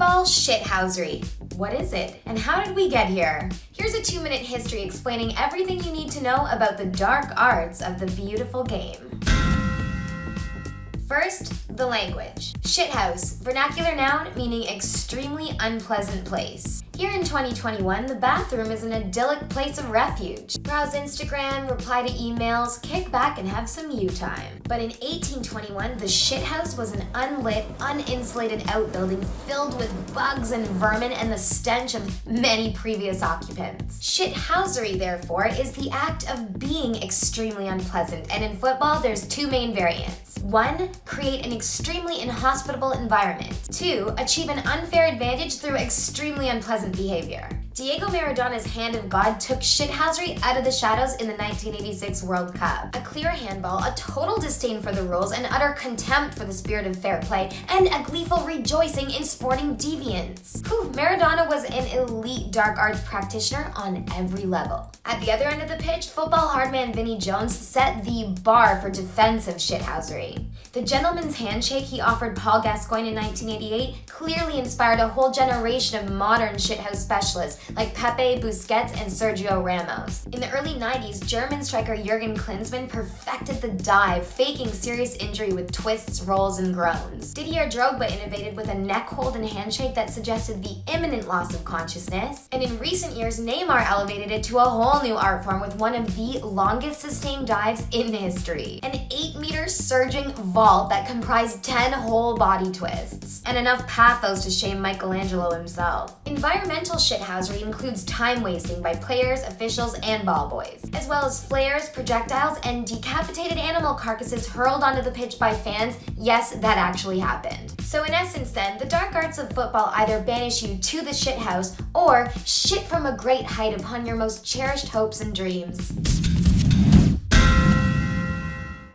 Football shithousery. What is it, and how did we get here? Here's a two-minute history explaining everything you need to know about the dark arts of the beautiful game. First, the language. Shithouse, vernacular noun meaning extremely unpleasant place. Here in 2021, the bathroom is an idyllic place of refuge. Browse Instagram, reply to emails, kick back and have some you time. But in 1821, the shithouse was an unlit, uninsulated outbuilding filled with bugs and vermin and the stench of many previous occupants. Shithousery, therefore, is the act of being extremely unpleasant, and in football, there's two main variants. One, create an extremely inhospitable environment. Two, achieve an unfair advantage through extremely unpleasant behavior. Diego Maradona's hand of God took shithousery out of the shadows in the 1986 World Cup. A clear handball, a total disdain for the rules, an utter contempt for the spirit of fair play, and a gleeful rejoicing in sporting deviance. Whew, Maradona was an elite dark arts practitioner on every level. At the other end of the pitch, football hardman Vinnie Jones set the bar for defensive shithousery. The gentleman's handshake he offered Paul Gascoigne in 1988 clearly inspired a whole generation of modern shithouse specialists like Pepe, Busquets, and Sergio Ramos. In the early 90s, German striker Jurgen Klinsmann perfected the dive, faking serious injury with twists, rolls, and groans. Didier Drogba innovated with a neck hold and handshake that suggested the imminent loss of consciousness. And in recent years, Neymar elevated it to a whole new art form with one of the longest sustained dives in history. An 8-meter surging vault that comprised 10 whole body twists. And enough pathos to shame Michelangelo himself. Environmental includes time wasting by players, officials, and ball boys, as well as flares, projectiles, and decapitated animal carcasses hurled onto the pitch by fans. Yes, that actually happened. So in essence then, the dark arts of football either banish you to the shithouse or shit from a great height upon your most cherished hopes and dreams.